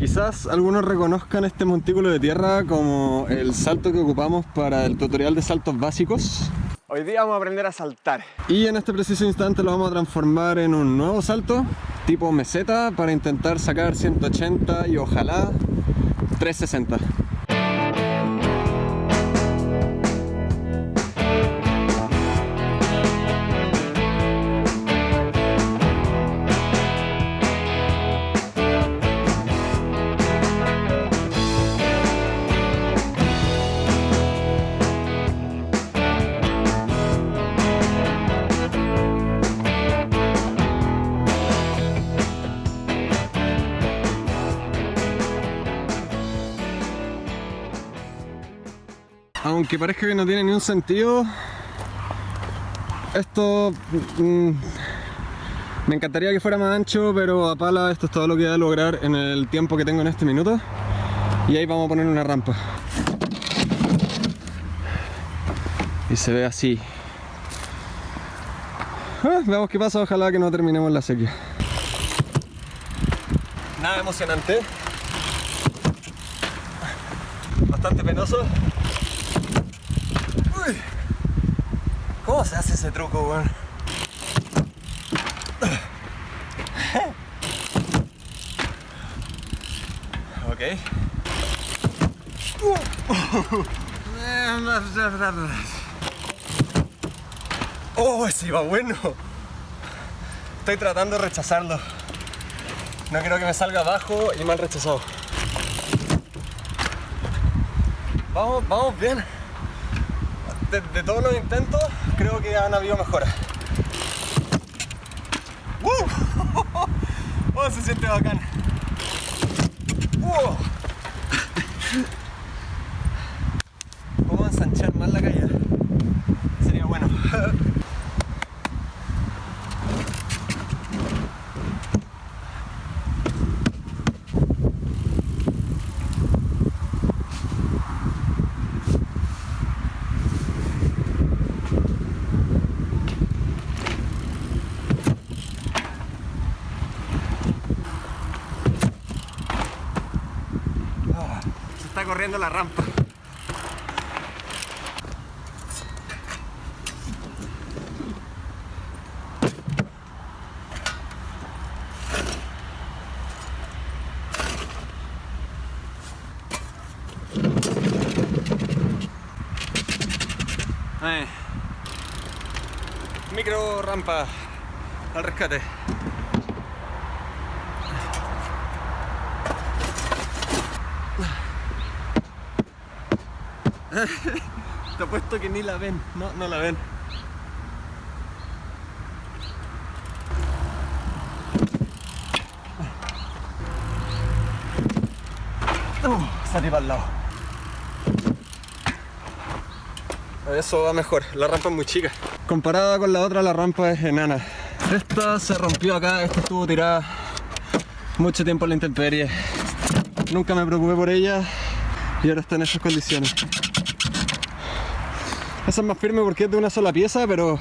Quizás algunos reconozcan este montículo de tierra como el salto que ocupamos para el tutorial de saltos básicos. Hoy día vamos a aprender a saltar. Y en este preciso instante lo vamos a transformar en un nuevo salto, tipo meseta, para intentar sacar 180 y ojalá 360. Aunque parezca que no tiene ni un sentido, esto mm, me encantaría que fuera más ancho, pero a pala esto es todo lo que voy a lograr en el tiempo que tengo en este minuto. Y ahí vamos a poner una rampa. Y se ve así. Ah, veamos qué pasa, ojalá que no terminemos la sequía. Nada emocionante. Bastante penoso. ¿Cómo se hace ese truco, weón? Ok. Oh, ese iba bueno. Estoy tratando de rechazarlo. No quiero que me salga abajo y mal rechazado. Vamos, vamos bien de, todos los intentos, creo que han habido mejoras. ¡Uh! ¡Oh, se siente bacán! ¡Uh! Vamos a ensanchar más la caída. Sería bueno. Corriendo la rampa. Eh. Micro rampa al rescate. Te apuesto que ni la ven. No, no la ven. Uh, salí para el lado. Eso va mejor. La rampa es muy chica. Comparada con la otra, la rampa es enana. Esta se rompió acá. Esta estuvo tirada mucho tiempo en la intemperie. Nunca me preocupé por ella y ahora está en esas condiciones. Esa es más firme porque es de una sola pieza, pero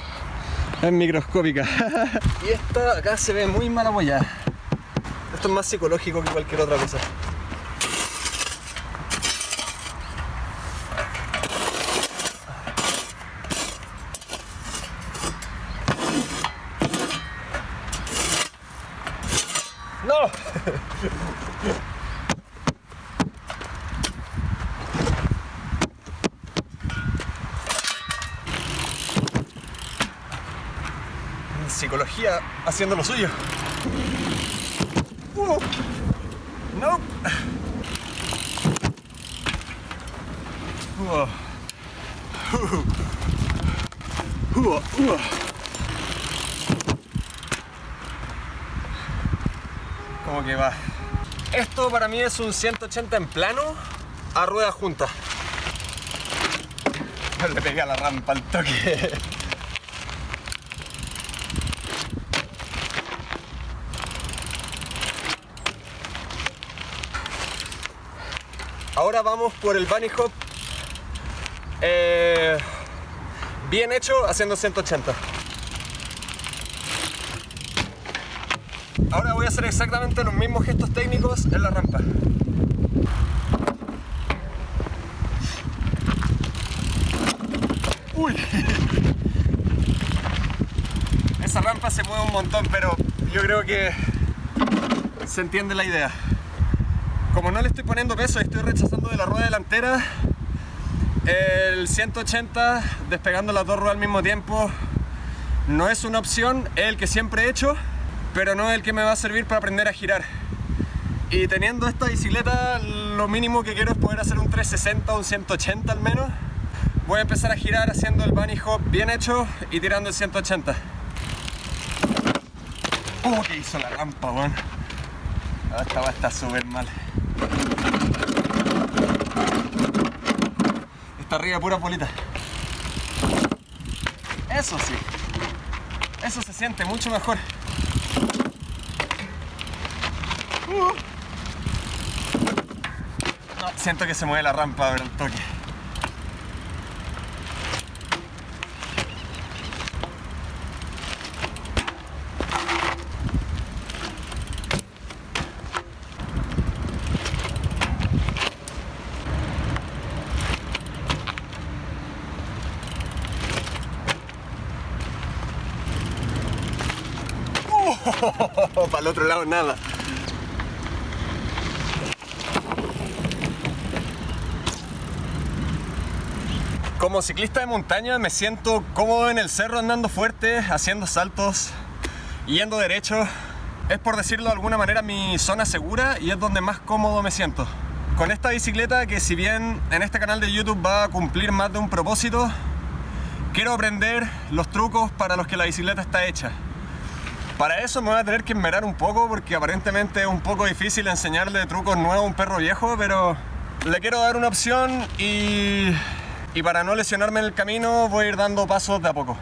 es microscópica. y esta acá se ve muy mal apoyada. Esto es más psicológico que cualquier otra cosa. ¡No! psicología haciendo lo suyo. Uh, no. Uh, uh, ¿Cómo que va? Esto para mí es un 180 en plano a rueda junta. Le pegué a la rampa al toque. Ahora vamos por el bunny hop eh, bien hecho haciendo 180. Ahora voy a hacer exactamente los mismos gestos técnicos en la rampa. Uy. Esa rampa se mueve un montón, pero yo creo que se entiende la idea. Como no le estoy poniendo peso y estoy rechazando de la rueda delantera, el 180 despegando las dos ruedas al mismo tiempo no es una opción, es el que siempre he hecho, pero no es el que me va a servir para aprender a girar. Y teniendo esta bicicleta, lo mínimo que quiero es poder hacer un 360 o un 180 al menos. Voy a empezar a girar haciendo el bunny hop bien hecho y tirando el 180. ¡Oh, que hizo la rampa, weón! Ah, esta va a estar súper mal. Está arriba pura polita. Eso sí. Eso se siente mucho mejor. Uh. Siento que se mueve la rampa ver el toque. Para el otro lado nada. Como ciclista de montaña me siento cómodo en el cerro andando fuerte, haciendo saltos, yendo derecho. Es por decirlo de alguna manera mi zona segura y es donde más cómodo me siento. Con esta bicicleta que si bien en este canal de YouTube va a cumplir más de un propósito, quiero aprender los trucos para los que la bicicleta está hecha. Para eso me voy a tener que enmerar un poco porque aparentemente es un poco difícil enseñarle trucos nuevos a un perro viejo, pero le quiero dar una opción y, y para no lesionarme en el camino voy a ir dando pasos de a poco.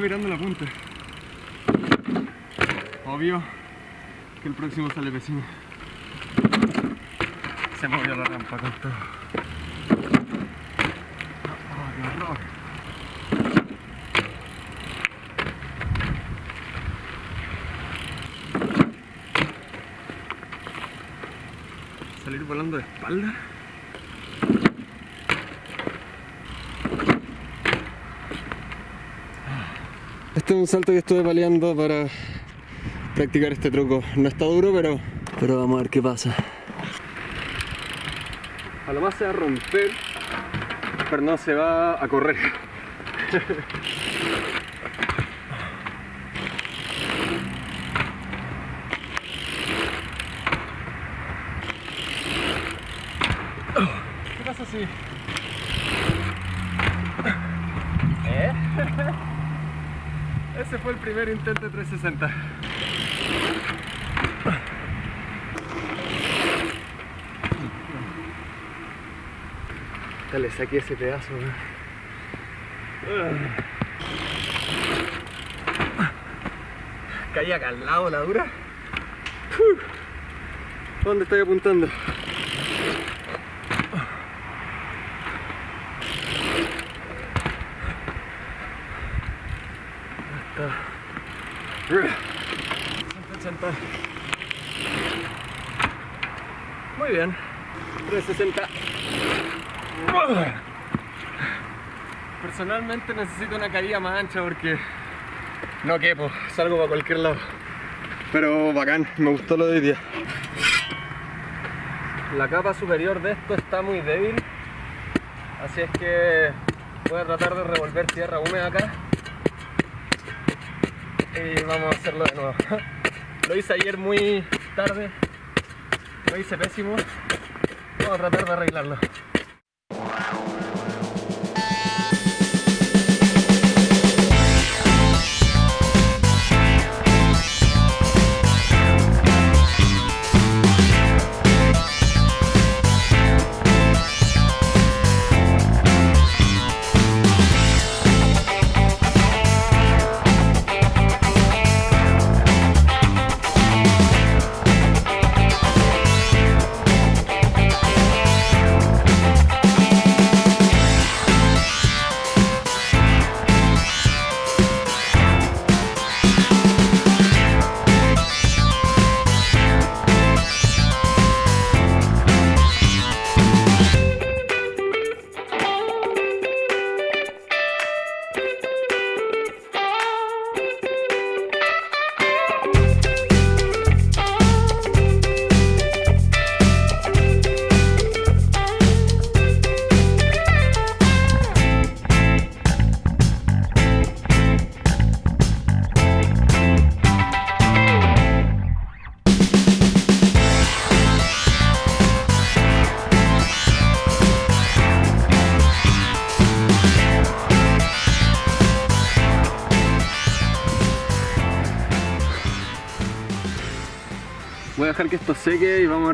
Mirando la punta. Obvio que el próximo sale vecino. Se movió la rampa con todo. Oh. Salir volando de espalda. Este es un salto que estuve paleando para practicar este truco. No está duro, pero, pero vamos a ver qué pasa. A lo más se va a romper, pero no se va a correr. ¿Qué pasa si ese fue el primer intento de 360. Dale, saqué ese pedazo. ¿no? Caí acá al lado la dura. ¿Dónde estoy apuntando? Hasta 180. Muy bien. 360. Personalmente necesito una caída más ancha porque no quepo, salgo para cualquier lado. Pero bacán, me gustó lo de hoy día. La capa superior de esto está muy débil, así es que voy a tratar de revolver tierra húmeda acá. Y vamos a hacerlo de nuevo. Lo hice ayer muy tarde, lo hice pésimo. Vamos a tratar de arreglarlo.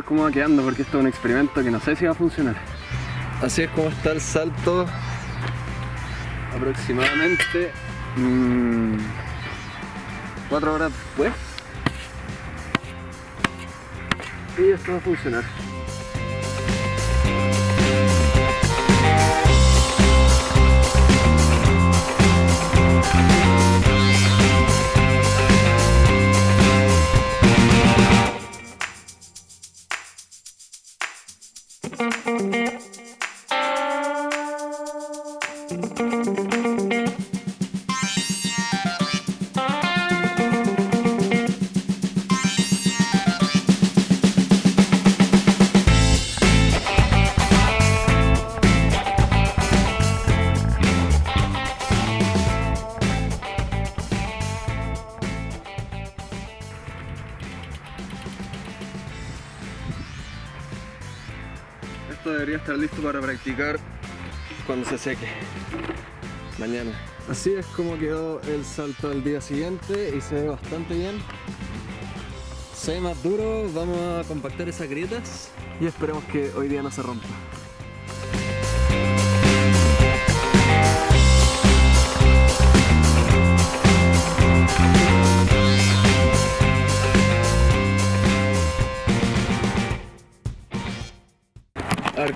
Ver cómo va quedando porque esto es un experimento que no sé si va a funcionar. Así es como está el salto aproximadamente 4 mm, horas después. Y esto va a funcionar. Debería estar listo para practicar cuando se seque. Mañana. Así es como quedó el salto al día siguiente y se ve bastante bien. Se ve más duro, vamos a compactar esas grietas y esperemos que hoy día no se rompa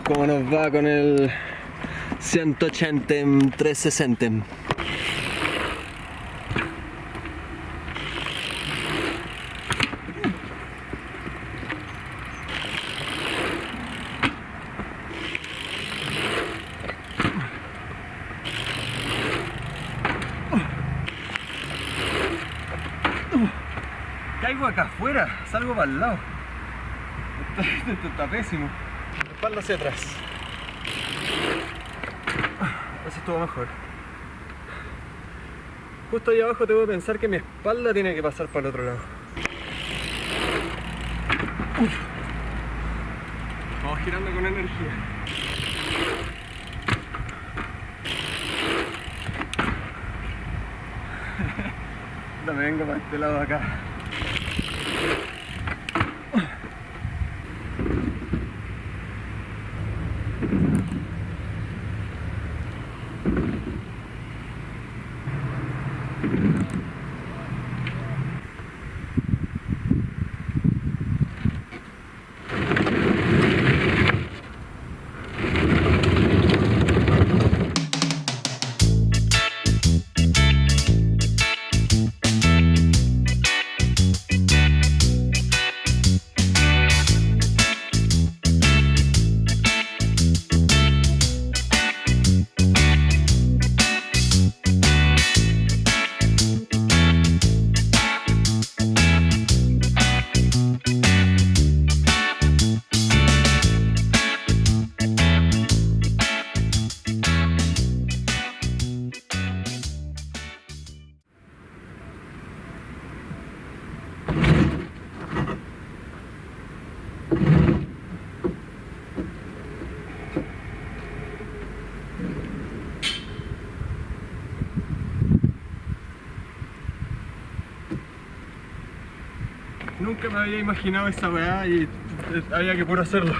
cómo nos va con el 180 360. Caigo acá afuera, salgo para el lado. esto está pésimo espalda hacia atrás. Así estuvo mejor. Justo ahí abajo tengo que pensar que mi espalda tiene que pasar para el otro lado. Vamos girando con energía. me vengo para este lado acá. Había imaginado esa weá y eh, había que puro hacerlo.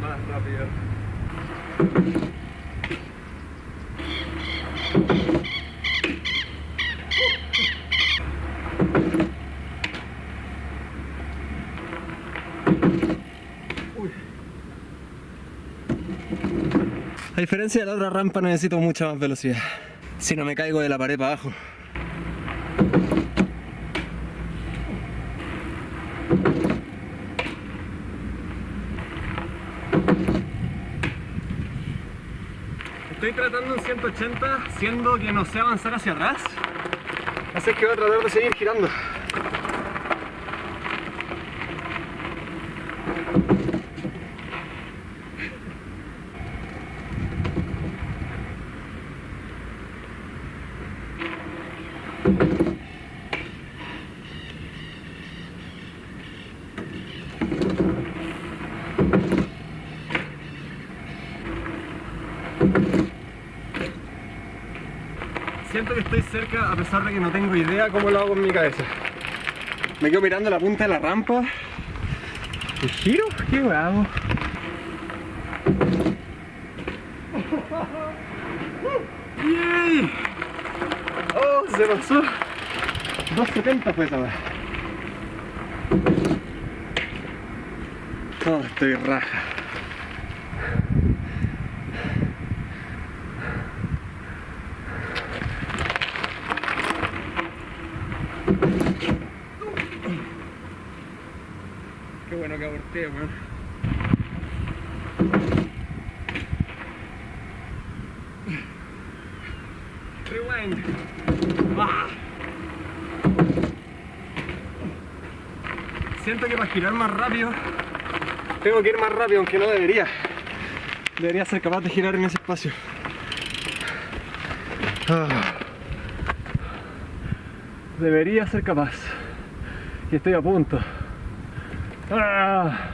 Más rápido. A diferencia de la otra rampa necesito mucha más velocidad. Si no me caigo de la pared para abajo. Estoy tratando en 180, siendo que no sé avanzar hacia atrás. Así que voy a tratar de seguir girando. Que estoy cerca a pesar de que no tengo idea cómo lo hago con mi cabeza. Me quedo mirando la punta de la rampa. ¿Y giro? ¿Qué hago? ¡Yay! ¡Oh! Se pasó. 2.70 fue esa vez. Oh, estoy raja. Qué bueno Rewind. Ah. Siento que para girar más rápido tengo que ir más rápido, aunque no debería. Debería ser capaz de girar en ese espacio. Ah. Debería ser capaz. Y estoy a punto. Ah.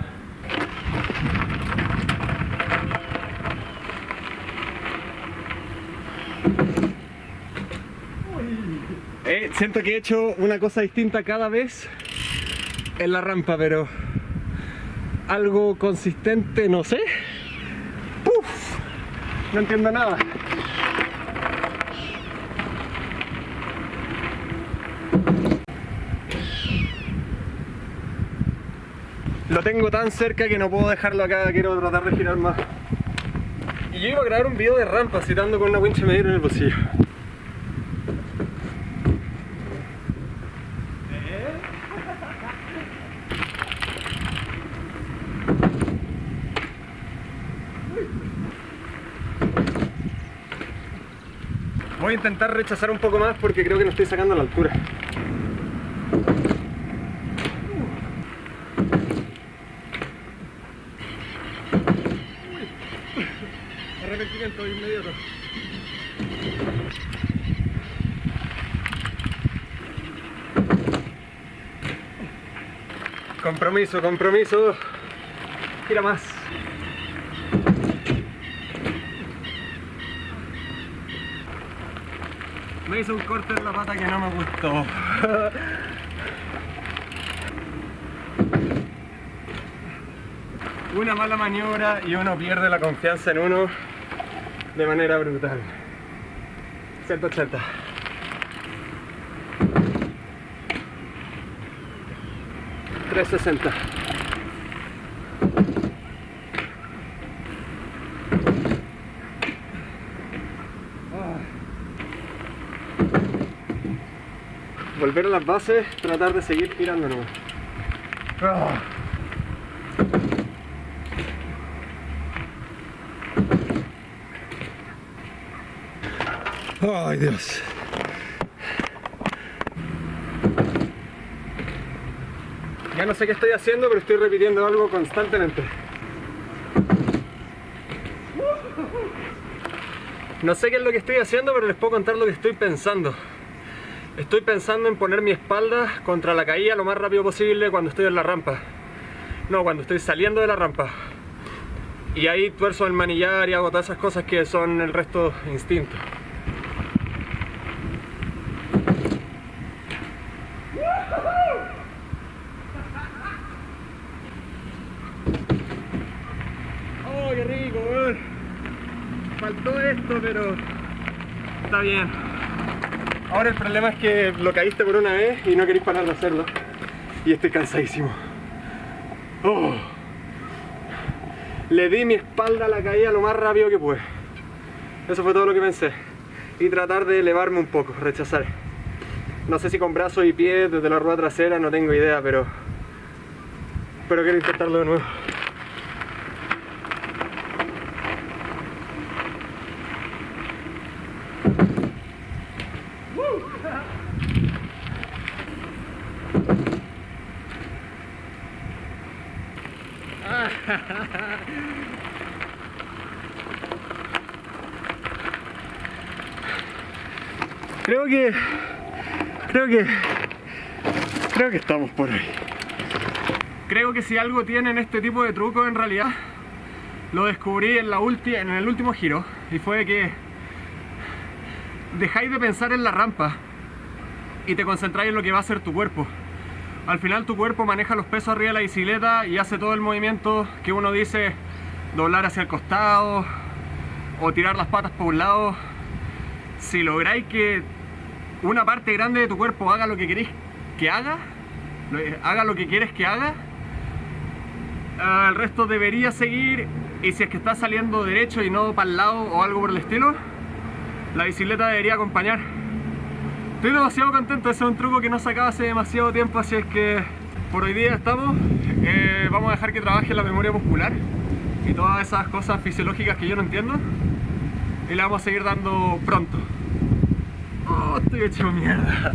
Eh, siento que he hecho una cosa distinta cada vez en la rampa, pero algo consistente, no sé. ¡Puf! No entiendo nada. Lo tengo tan cerca que no puedo dejarlo acá, quiero tratar de girar más. Y yo iba a grabar un video de rampa citando con una wincha medir en el bolsillo. Voy a intentar rechazar un poco más porque creo que no estoy sacando la altura. Arrepentimiento inmediato. Compromiso, compromiso. Gira más. Me hizo un corte en la pata que no me gustó. Una mala maniobra y uno pierde la confianza en uno de manera brutal. 180. $360. Volver a las bases, tratar de seguir nomás. Ah. Ay Dios. Ya no sé qué estoy haciendo, pero estoy repitiendo algo constantemente. No sé qué es lo que estoy haciendo, pero les puedo contar lo que estoy pensando. Estoy pensando en poner mi espalda contra la caída lo más rápido posible cuando estoy en la rampa. No, cuando estoy saliendo de la rampa. Y ahí tuerzo el manillar y hago todas esas cosas que son el resto instinto. ¡Oh, qué rico! Faltó esto, pero está bien. Ahora el problema es que lo caíste por una vez y no queréis parar de hacerlo. Y estoy cansadísimo. Oh. Le di mi espalda a la caída lo más rápido que pude. Eso fue todo lo que pensé. Y tratar de elevarme un poco, rechazar. No sé si con brazos y pies desde la rueda trasera, no tengo idea, pero... Pero quiero intentarlo de nuevo. Creo que... Creo que... Creo que estamos por ahí. Creo que si algo tienen este tipo de trucos en realidad, lo descubrí en, la en el último giro. Y fue que dejáis de pensar en la rampa y te concentráis en lo que va a hacer tu cuerpo. Al final tu cuerpo maneja los pesos arriba de la bicicleta y hace todo el movimiento que uno dice doblar hacia el costado o tirar las patas por un lado. Si lográis que una parte grande de tu cuerpo haga lo que queréis que haga, haga lo que quieres que haga, el resto debería seguir y si es que está saliendo derecho y no para el lado o algo por el estilo, la bicicleta debería acompañar. Estoy demasiado contento, ese es un truco que no sacaba hace demasiado tiempo, así es que por hoy día estamos. Eh, vamos a dejar que trabaje la memoria muscular y todas esas cosas fisiológicas que yo no entiendo. Y le vamos a seguir dando pronto. Oh, estoy hecho mierda.